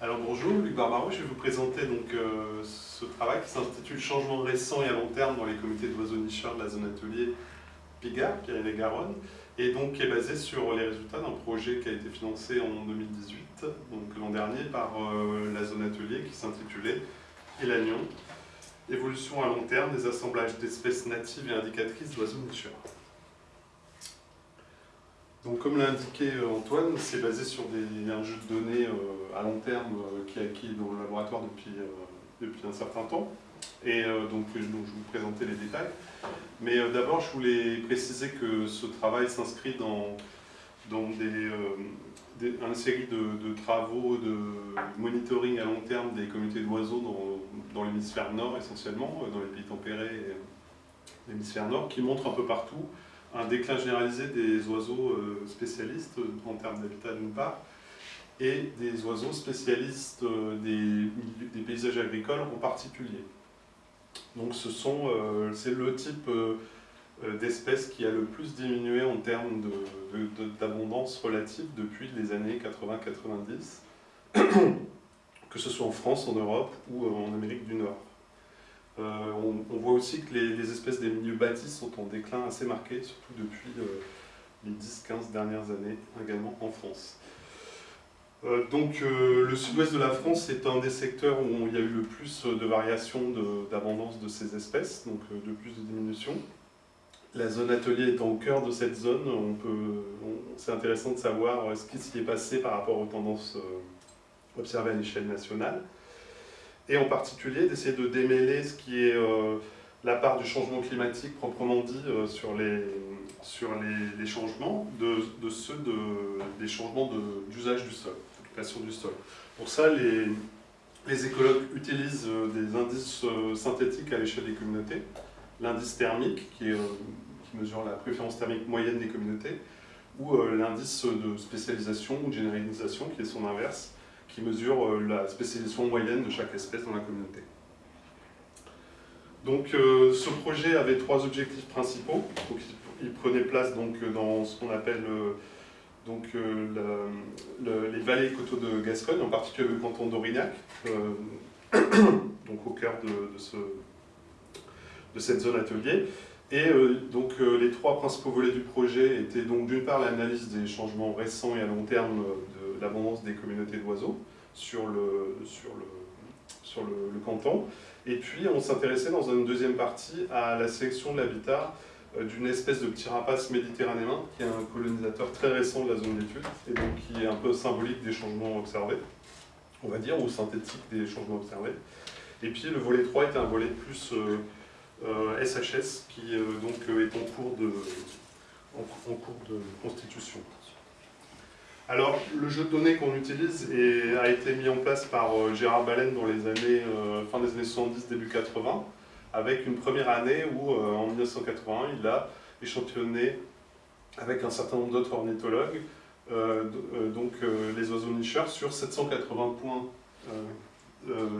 Alors bonjour, Luc Barbaro, je vais vous présenter donc, euh, ce travail qui s'intitule Changement récent et à long terme dans les comités d'oiseaux nicheurs de la zone atelier Pigard, Pyrénées-Garonne, et donc qui est basé sur les résultats d'un projet qui a été financé en 2018, donc l'an dernier, par euh, la zone atelier qui s'intitulait Elanion, évolution à long terme des assemblages d'espèces natives et indicatrices d'oiseaux nicheurs. Donc, comme l'a indiqué euh, Antoine, c'est basé sur des, un jeu de données euh, à long terme euh, qui est acquis dans le laboratoire depuis, depuis un certain temps. Et donc, je vais vous présenter les détails. Mais d'abord, je voulais préciser que ce travail s'inscrit dans, dans des, une série de, travaux de monitoring à long terme des communautés d'oiseaux dans, dans l'hémisphère nord essentiellement, dans les pays tempérés et l'hémisphère nord, qui montrent un peu partout un déclin généralisé des oiseaux euh, spécialistes en termes d'habitat d'une part, et des oiseaux spécialistes euh, des, paysages agricoles en particulier. Donc euh, c'est le type d'espèce qui a le plus diminué en termes d'abondance relative depuis les années 80-90, que ce soit en France, en Europe ou en Amérique du Nord. Euh, on, voit aussi que les, espèces des milieux bâtis sont en déclin assez marqué, surtout depuis euh, les 10-15 dernières années, également en France. Euh, donc le sud-ouest de la France est un des secteurs où il y a eu le plus de variations d'abondance de, ces espèces, donc de plus de diminution. La zone atelier étant au cœur de cette zone, c'est intéressant de savoir ce qui s'y est passé par rapport aux tendances observées à l'échelle nationale et en particulier d'essayer de démêler ce qui est euh, la part du changement climatique proprement dit euh, sur, les, sur les, changements de, ceux de, des changements d'usage du sol, d'occupation du sol. Pour ça, les, les écologues utilisent euh, des indices synthétiques à l'échelle des communautés, l'indice thermique qui, qui, mesure la préférence thermique moyenne des communautés, ou l'indice de spécialisation ou de généralisation qui est son inverse, qui mesure euh, la spécialisation moyenne de chaque espèce dans la communauté. Donc euh, ce projet avait trois objectifs principaux. il prenait place donc, dans ce qu'on appelle euh, donc, les vallées coteaux de Gascogne, en particulier le canton d'Aurignac, donc au cœur de, de, cette zone atelier. Et donc les trois principaux volets du projet étaient donc d'une part l'analyse des changements récents et à long terme de l'abondance des communautés d'oiseaux, sur le, sur le, sur le, canton. Et puis on s'intéressait dans une deuxième partie à la sélection de l'habitat euh, d'une espèce de petit rapace méditerranéen qui est un colonisateur très récent de la zone d'étude et donc qui est un peu symbolique des changements observés, on va dire, ou synthétique des changements observés. Et puis le volet 3 était un volet plus euh, SHS euh, qui donc est en cours de, en cours de constitution. Alors, le jeu de données qu'on utilise a été mis en place par euh, Gérard Baleine dans les années, euh, fin des années 70, début 80, avec une première année où, euh, en 1981, il a échantillonné avec un certain nombre d'autres ornithologues, donc les oiseaux nicheurs, sur 780 points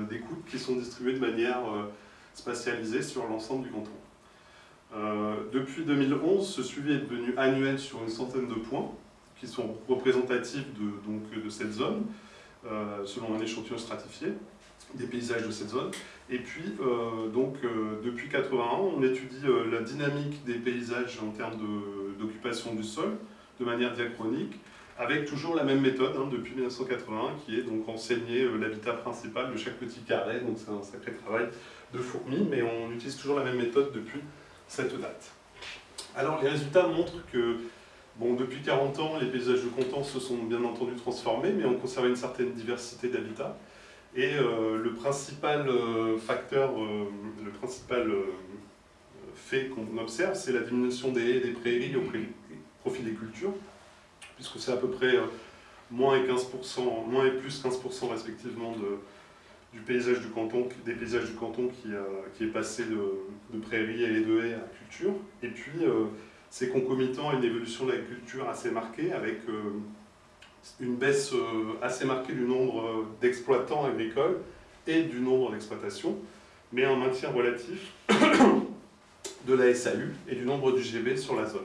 d'écoute qui sont distribués de manière spatialisée sur l'ensemble du canton. depuis 2011, ce suivi est devenu annuel sur une centaine de points, qui sont représentatifs de, donc, de cette zone, euh, selon un échantillon stratifié, des paysages de cette zone. Et puis, euh, donc, euh, depuis 81, on étudie la dynamique des paysages en termes d'occupation du sol, de manière diachronique, avec toujours la même méthode hein, depuis 1981, qui est donc renseigner l'habitat principal de chaque petit carré, donc c'est un sacré travail de fourmi, mais on utilise toujours la même méthode depuis cette date. Alors les résultats montrent que Bon, depuis 40 ans, les paysages de Content se sont bien entendu transformés, mais on conserve une certaine diversité d'habitats. Et euh, le principal euh, facteur, euh, le principal fait qu'on observe, c'est la diminution des haies et des prairies au profit des cultures, puisque c'est à peu près moins et 15%, moins et plus 15% respectivement de, du paysage du canton, des paysages du canton qui, qui est passé de, de prairies et de haies à culture. Et puis, c'est concomitant à une évolution de l'agriculture assez marquée, avec euh, une baisse euh, assez marquée du nombre euh, d'exploitants agricoles et du nombre d'exploitations, mais un maintien relatif de la SAU et du nombre du GB sur la zone.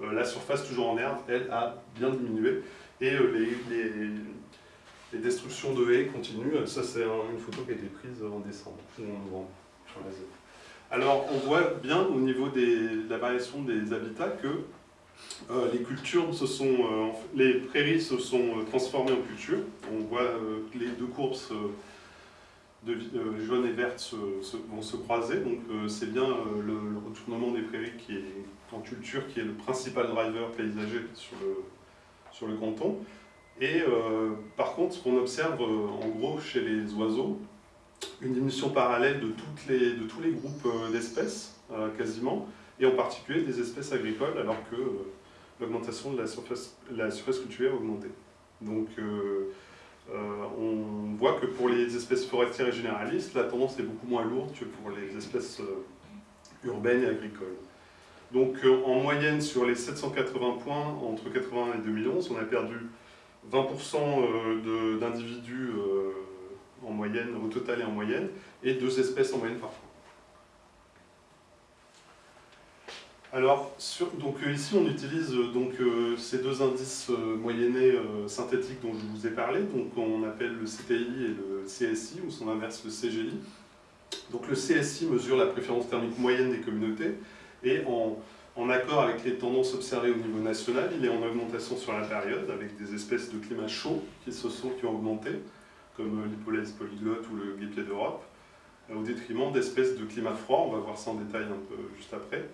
la surface toujours en herbe, elle, a bien diminué, et les, les destructions de haies continuent. Ça, c'est une photo qui a été prise en décembre ou en novembre sur la zone. Alors, on voit bien au niveau de la variation des habitats que euh, les cultures se sont, euh, les prairies se sont euh, transformées en cultures. On voit les deux courbes de, jaune et verte vont se croiser. Donc c'est bien le, retournement des prairies qui est en culture qui est le principal driver paysager sur le, sur le canton. Et par contre, ce qu'on observe en gros chez les oiseaux, une diminution parallèle de, toutes les, de tous les groupes d'espèces, quasiment, et en particulier des espèces agricoles, alors que l'augmentation de la surface, la surface cultivée a augmenté. Donc euh, euh, on voit que pour les espèces forestières et généralistes, la tendance est beaucoup moins lourde que pour les espèces euh, urbaines et agricoles. Donc en moyenne, sur les 780 points entre 80 et 2011, on a perdu 20% d'individus au total et en moyenne, et deux espèces en moyenne parfois. Alors, donc euh, ici on utilise euh, donc, euh, ces deux indices moyennés synthétiques dont je vous ai parlé, donc on appelle le CTI et le CSI, ou son inverse le CGI. Donc le CSI mesure la préférence thermique moyenne des communautés, et en, accord avec les tendances observées au niveau national, il est en augmentation sur la période, avec des espèces de climat chaud qui, se sont, qui ont augmenté, comme l'hypolèse polyglotte ou le guépier d'Europe, au détriment d'espèces de climat froid, on va voir ça en détail un peu juste après.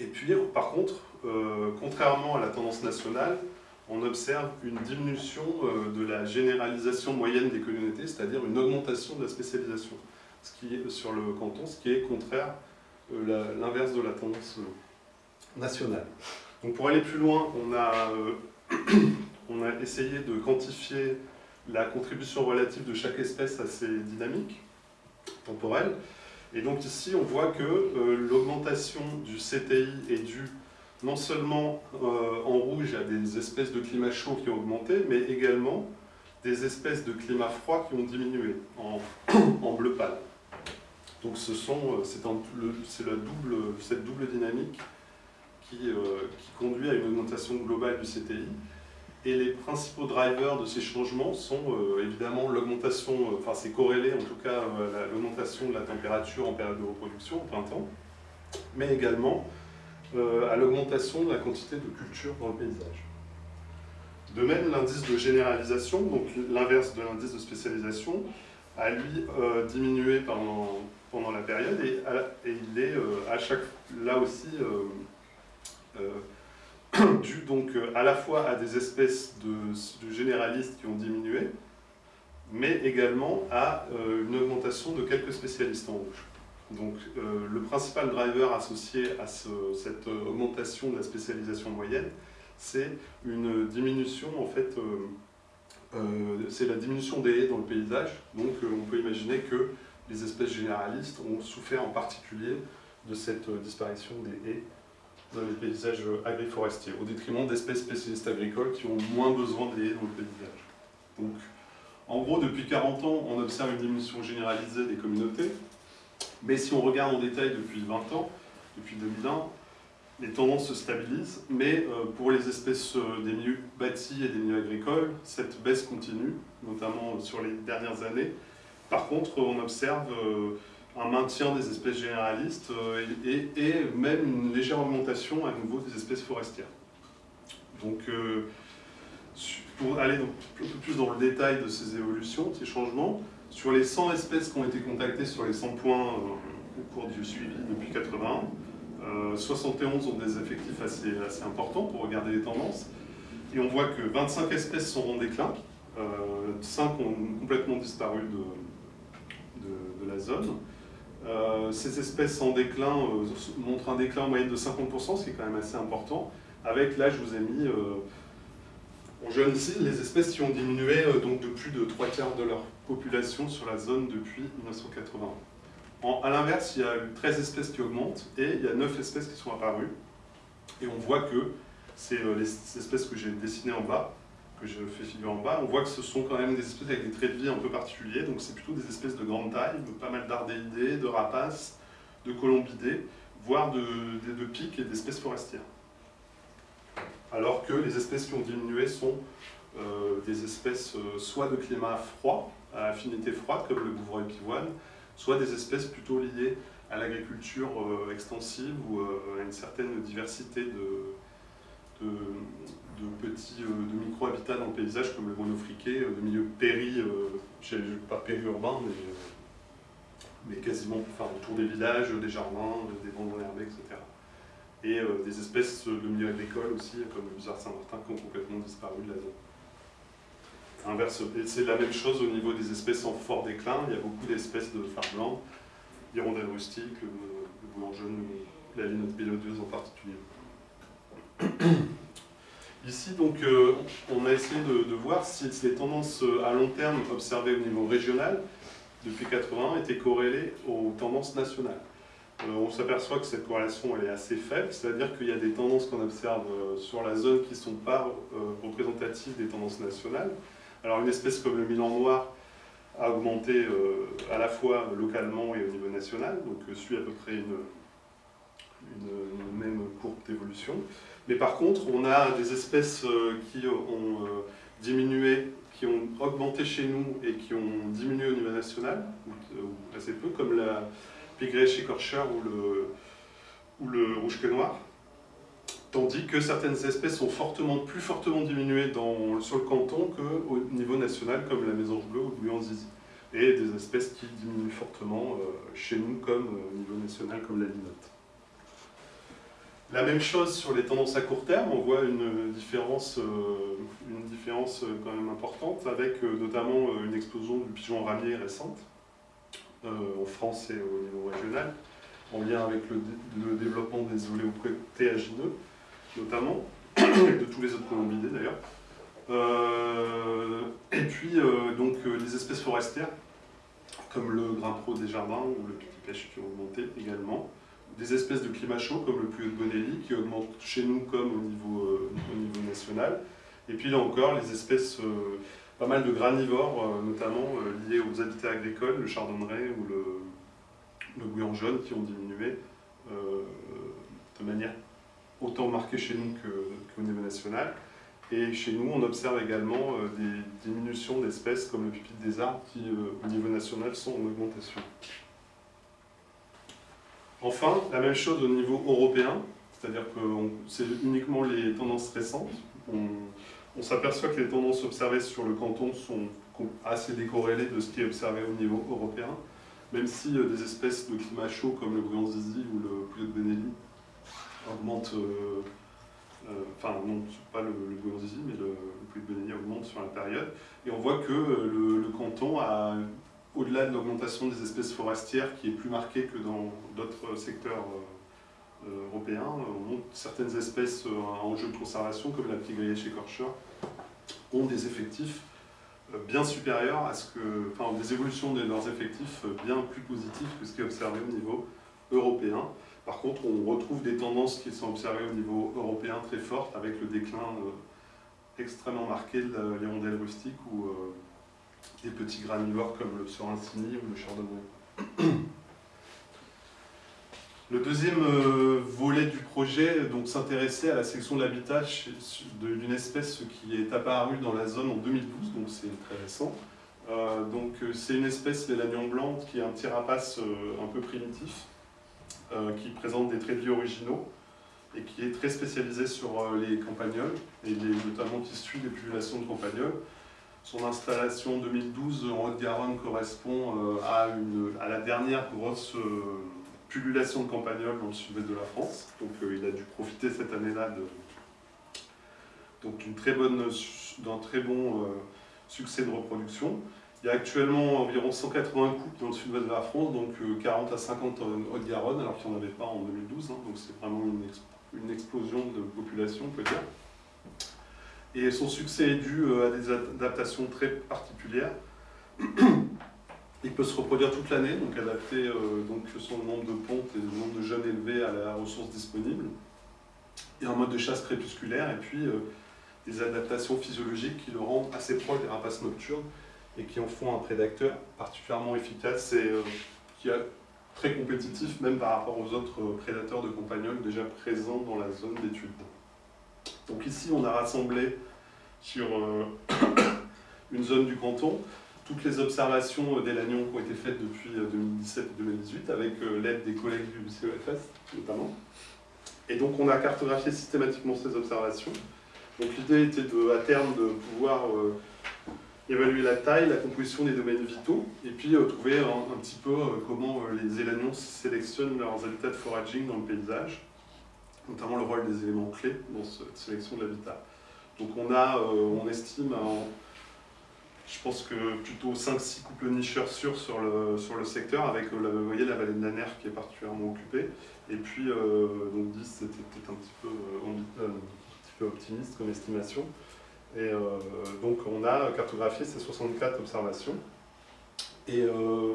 Et puis, par contre, euh, contrairement à la tendance nationale, on observe une diminution euh, de la généralisation moyenne des communautés, c'est-à-dire une augmentation de la spécialisation ce qui sur le canton, ce qui est contraire euh, l'inverse de la tendance nationale. Donc pour aller plus loin, on a, on a essayé de quantifier la contribution relative de chaque espèce à ces dynamiques temporelles. Et donc ici, on voit que euh, l'augmentation du CTI est due non seulement euh, en rouge à des espèces de climat chaud qui ont augmenté, mais également des espèces de climat froid qui ont diminué en, bleu pâle. Donc c'est double, cette double dynamique qui, euh, qui conduit à une augmentation globale du CTI. Et les principaux drivers de ces changements sont euh, évidemment l'augmentation, euh, enfin c'est corrélé en tout cas euh, l'augmentation de la température en période de reproduction, au printemps, mais également à l'augmentation de la quantité de culture dans le paysage. De même, l'indice de généralisation, donc l'inverse de l'indice de spécialisation, a lui diminué pendant, pendant la période et, et il est à chaque, là aussi dû donc euh, à la fois à des espèces de, généralistes qui ont diminué, mais également à euh, une augmentation de quelques spécialistes en rouge. Donc euh, le principal driver associé à cette augmentation de la spécialisation moyenne, c'est une diminution en fait, c'est la diminution des haies dans le paysage. Donc on peut imaginer que les espèces généralistes ont souffert en particulier de cette disparition des haies dans les paysages agri-forestiers, au détriment d'espèces spécialistes agricoles qui ont moins besoin de haies dans le paysage. Donc, en gros, depuis 40 ans, on observe une diminution généralisée des communautés, mais si on regarde en détail depuis 20 ans, depuis 2001, les tendances se stabilisent, mais euh, pour les espèces euh, des milieux bâtis et des milieux agricoles, cette baisse continue, notamment sur les dernières années. Par contre, on observe euh, un maintien des espèces généralistes euh, et, même une légère augmentation à nouveau des espèces forestières. Donc, euh, pour aller un peu plus dans le détail de ces évolutions, de ces changements, sur les 100 espèces qui ont été contactées sur les 100 points euh, au cours du suivi depuis 80, 71 ont des effectifs assez, assez, importants pour regarder les tendances. Et on voit que 25 espèces sont en déclin, 5 ont complètement disparu de, de la zone. Euh, ces espèces en déclin euh, montrent un déclin en moyenne de 50%, ce qui est quand même assez important. Avec, là, je vous ai mis euh, en jaune ici les espèces qui ont diminué donc de plus de 3 quarts de leur population sur la zone depuis 1980. En, à l'inverse, il y a 13 espèces qui augmentent et il y a 9 espèces qui sont apparues. Et on voit que c'est les espèces que j'ai dessinées en bas que je fais figurer en bas, on voit que ce sont quand même des espèces avec des traits de vie un peu particuliers, donc c'est plutôt des espèces de grande taille, pas mal d'ardéidés, de rapaces, de colombidés, voire de, pics et d'espèces forestières. Alors que les espèces qui ont diminué sont des espèces soit de climat froid, à affinité froide, comme le bouvreuil pivoine, soit des espèces plutôt liées à l'agriculture extensive ou à une certaine diversité de, petits de micro-habitats dans le paysage, comme le monofriqué, de milieux péri, pas périurbains, mais mais quasiment enfin, autour des villages, des jardins, des bandes herbées, etc. Et euh, des espèces de milieu agricole aussi, comme le bizarre Saint-Martin, qui ont complètement disparu de la zone. C'est la même chose au niveau des espèces en fort déclin. Il y a beaucoup d'espèces de phare blanc, hirondelles rustiques, le, le jaune, la linotte bélodeuse en particulier. Ici, donc, euh, on a essayé de, voir si les tendances à long terme observées au niveau régional depuis 80 était corrélée aux tendances nationales. Euh, on s'aperçoit que cette corrélation est assez faible, c'est-à-dire qu'il y a des tendances qu'on observe euh, sur la zone qui ne sont pas euh, représentatives des tendances nationales. Alors une espèce comme le Milan noir a augmenté à la fois localement et au niveau national, donc suit à peu près une, une même courbe d'évolution. Mais par contre, on a des espèces qui ont diminué qui ont augmenté chez nous et qui ont diminué au niveau national, ou, assez peu, comme la Pigrèche écorcheur ou le, ou le rouge que noir. Tandis que certaines espèces ont fortement, plus fortement diminué dans, sur le canton qu'au niveau national, comme la mésange bleue ou le zizi. Et des espèces qui diminuent fortement euh, chez nous, comme euh, au niveau national, comme la linotte. La même chose sur les tendances à court terme, on voit une différence, euh, une différence euh, quand même importante, avec euh, notamment une explosion du pigeon ramier récente, en France et au niveau régional, en lien avec le, développement des oléoprotéagineux, notamment, de tous les autres colombidés d'ailleurs. et puis, donc, les espèces forestières, comme le grimpero des jardins ou le petit pêche qui ont augmenté également des espèces de climat chaud comme le plus de Bonelli qui augmente chez nous comme au niveau, euh, au niveau national. Et puis là encore, les espèces, euh, pas mal de granivores, euh, notamment liés aux habitats agricoles, le chardonneret ou le, le bouillon jaune qui ont diminué de manière autant marquée chez nous qu'au niveau national. Et chez nous, on observe également des diminutions d'espèces comme le pupitre des arbres qui, au niveau national, sont en augmentation. Enfin, la même chose au niveau européen, c'est-à-dire que c'est uniquement les tendances récentes. On, s'aperçoit que les tendances observées sur le canton sont assez décorrélées de ce qui est observé au niveau européen, même si euh, des espèces de climat chaud comme le bouillon zizi ou le poulet de Benelli augmentent, euh, euh, enfin non, pas le, le mais le, le de Benelli augmente sur la période. Et on voit que le canton a au-delà de l'augmentation des espèces forestières qui est plus marquée que dans d'autres secteurs euh, euh, européens, montre certaines espèces euh, en jeu de conservation, comme la chez écorcheur, ont des effectifs bien supérieurs à ce que, enfin, des évolutions de leurs effectifs bien plus positives que ce qui est observé au niveau européen. Par contre, on retrouve des tendances qui sont observées au niveau européen très fortes, avec le déclin extrêmement marqué de l'hirondelle rustique ou des petits granivores comme le Sorrentini ou le Chardonnay. Le deuxième euh, volet du projet s'intéressait à la section de l'habitat d'une espèce qui est apparue dans la zone en 2012, donc c'est très récent. Euh, donc euh, c'est une espèce, l'élagnon blanc, qui est un petit rapace un peu primitif, qui présente des traits de vie originaux et qui est très spécialisé sur les campagnols, et notamment qui suit les populations de campagnols. Son installation 2012 en Haute-Garonne correspond euh, à, une, à, la dernière grosse euh, pullulation de campagnols dans le sud-est de la France. Donc euh, il a dû profiter cette année-là très d'un très bon succès de reproduction. Il y a actuellement environ 180 couples dans le sud-ouest de la France, donc 40 à 50 en Haute-Garonne, alors qu'il n'y en avait pas en 2012. Hein. donc c'est vraiment une, une, explosion de population, on peut dire. Et son succès est dû euh, à des adaptations très particulières. Il peut se reproduire toute l'année, donc adapter euh, donc son nombre de pontes et le nombre de jeunes élevés à la ressource disponible. Et un mode de chasse crépusculaire, et puis euh, des adaptations physiologiques qui le rendent assez proche des rapaces nocturnes et qui en font un prédateur particulièrement efficace et qui est très compétitif même par rapport aux autres prédateurs de compagnols déjà présents dans la zone d'étude. Donc ici, on a rassemblé sur une zone du canton, toutes les observations des Lannions qui ont été faites depuis 2017 et 2018 avec l'aide des collègues du CEFS notamment. Et donc on a cartographié systématiquement ces observations. Donc l'idée était à terme de pouvoir évaluer la taille, la composition des domaines vitaux, et puis euh, trouver un, petit peu euh, comment euh, les élanions sélectionnent leurs habitats de foraging dans le paysage, notamment le rôle des éléments clés dans cette sélection de l'habitat. Donc on a, on estime, je pense que plutôt 5-6 couples nicheurs sûrs sur le, sur le secteur, avec, vous voyez, la vallée de Naner qui est particulièrement occupée, et puis donc 10 c'était peut-être un, petit peu, un petit peu optimiste comme estimation. Et euh, donc on a cartographié ces 64 observations. Et euh,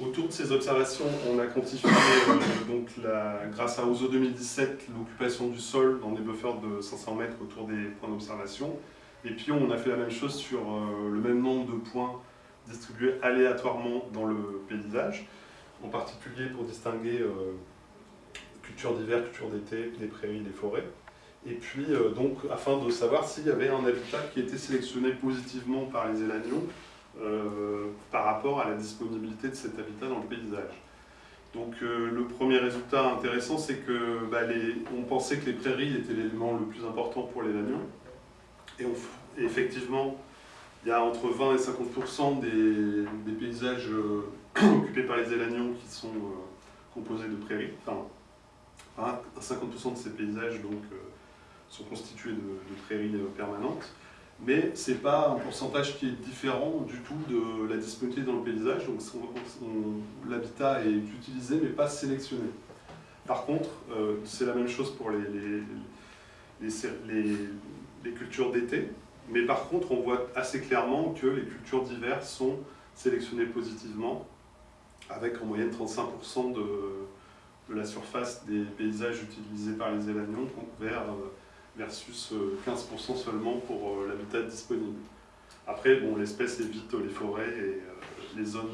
autour de ces observations, on a quantifié, euh, donc la, grâce à OSO 2017, l'occupation du sol dans des buffers de 500 mètres autour des points d'observation. Et puis on a fait la même chose sur le même nombre de points distribués aléatoirement dans le paysage, en particulier pour distinguer culture d'hiver, culture d'été, les prairies, les forêts. Et puis, euh, donc, afin de savoir s'il y avait un habitat qui était sélectionné positivement par les élanions euh, par rapport à la disponibilité de cet habitat dans le paysage. Donc, euh, le premier résultat intéressant, c'est que bah, on pensait que les prairies étaient l'élément le plus important pour les Et, et, effectivement, il y a entre 20 et 50% des, des, paysages occupés par les élanions qui sont composés de prairies. Enfin, 50% de ces paysages, donc sont constitués de, prairies euh, permanentes, mais ce n'est pas un pourcentage qui est différent du tout de la disponibilité dans le paysage, donc l'habitat est utilisé mais pas sélectionné. Par contre, euh, c'est la même chose pour les, les, les, cultures d'été, mais par contre on voit assez clairement que les cultures d'hiver sont sélectionnées positivement, avec en moyenne 35% de, de, la surface des paysages utilisés par les élanions vers euh, versus 15% euh, seulement pour euh, l'habitat disponible. Après, bon, l'espèce évite les forêts et euh, les zones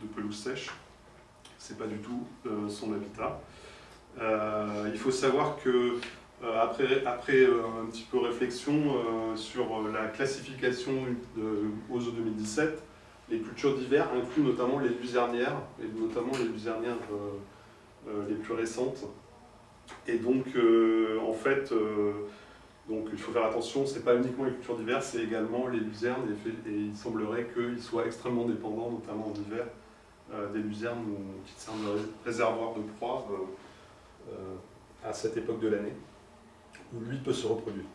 de pelouse sèche. C'est pas du tout son habitat. il faut savoir que après, un petit peu réflexion sur la classification de OSO 2017, les cultures d'hiver incluent notamment les luzernières, et notamment les luzernières les plus récentes. Et donc, en fait, donc il faut faire attention, ce n'est pas uniquement les cultures diverses, c'est également les luzernes, et, il semblerait qu'ils soient extrêmement dépendants, notamment en hiver, euh, des luzernes qui servent de réservoir de proie euh, euh, à cette époque de l'année, où lui peut se reproduire.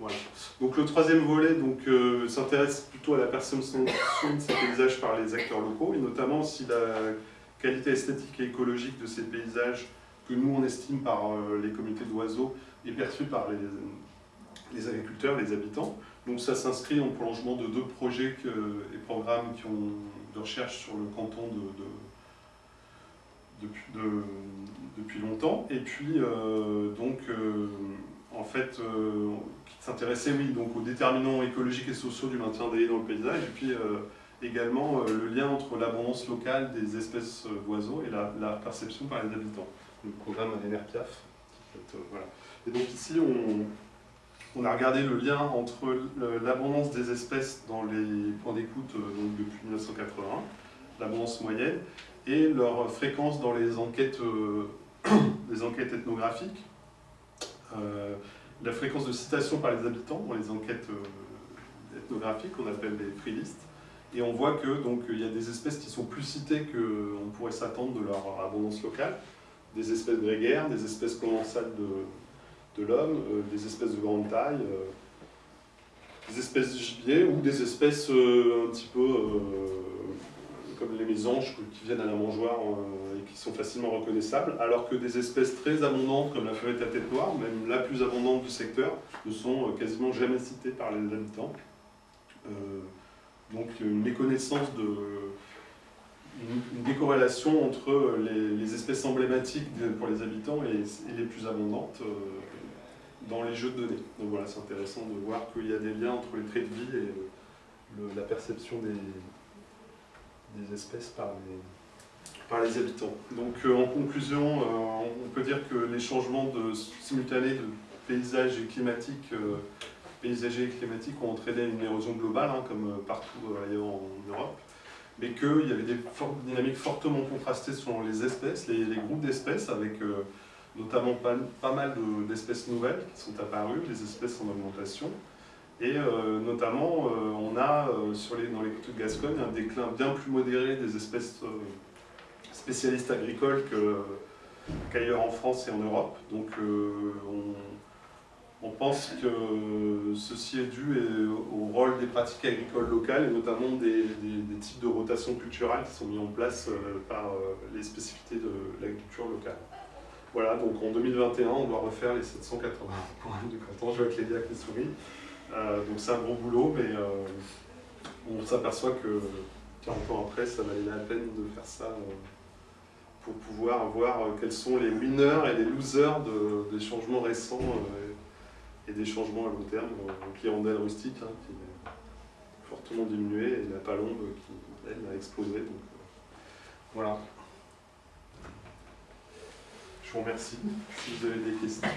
Voilà. Donc le troisième volet s'intéresse plutôt à la perception de ces paysages par les acteurs locaux, et notamment si la qualité esthétique et écologique de ces paysages que nous on estime par euh, les comités d'oiseaux et perçu par les, agriculteurs, les habitants. Donc ça s'inscrit en prolongement de deux projets et programmes qui ont de recherche sur le canton depuis, longtemps. Et puis euh, donc euh, en fait qui s'intéressait donc aux déterminants écologiques et sociaux du maintien des dans le paysage également le lien entre l'abondance locale des espèces d'oiseaux et la perception par les habitants le programme NRPIAF. Euh, voilà. Et donc ici, on, a regardé le lien entre l'abondance des espèces dans les points d'écoute euh, depuis 1981, l'abondance moyenne, et leur fréquence dans les enquêtes, euh, enquêtes ethnographiques, la fréquence de citation par les habitants dans les enquêtes ethnographiques, qu'on appelle les free lists, et on voit que donc il y a des espèces qui sont plus citées qu'on pourrait s'attendre de leur abondance locale, des espèces grégaires, des espèces commensales de, l'homme, euh, des espèces de grande taille, euh, des espèces de gibier ou des espèces euh, un petit peu comme les mésanges qui viennent à la mangeoire et qui sont facilement reconnaissables, alors que des espèces très abondantes comme la feuillette à tête noire, même la plus abondante du secteur, ne sont quasiment jamais citées par les habitants. Donc une méconnaissance de, une, décorrélation entre les, espèces emblématiques pour les habitants et, les plus abondantes euh, dans les jeux de données. Donc voilà, c'est intéressant de voir qu'il y a des liens entre les traits de vie et la perception des, des espèces par les, par les habitants. Donc euh, en conclusion, euh, on peut dire que les changements simultanés de paysages et climatiques, paysagers et climatiques ont entraîné une érosion globale, hein, comme partout ailleurs en Europe, mais qu'il y avait des dynamiques fortement contrastées selon les espèces, les, groupes d'espèces, avec notamment pas, mal d'espèces nouvelles qui sont apparues, des espèces en augmentation, et euh, notamment, euh, on a euh, les, dans les côtes de Gascogne un déclin bien plus modéré des espèces spécialistes agricoles qu'ailleurs en France et en Europe. Donc on, pense que ceci est dû au rôle des pratiques agricoles locales et notamment des, types de rotation culturelle qui sont mis en place par les spécificités de l'agriculture locale. Voilà, donc en 2021, on doit refaire les 780 points du canton. Je vois que souris. Euh, donc c'est un gros boulot, mais euh, on s'aperçoit que 40 ans après, ça valait la peine de faire ça euh, pour pouvoir voir quels sont les winners et les losers des changements récents et des changements à long terme. Donc l'hirondelle rustique hein, qui est fortement diminué et la palombe qui, elle, a explosé. Donc, voilà. Je vous remercie. Si vous avez des questions.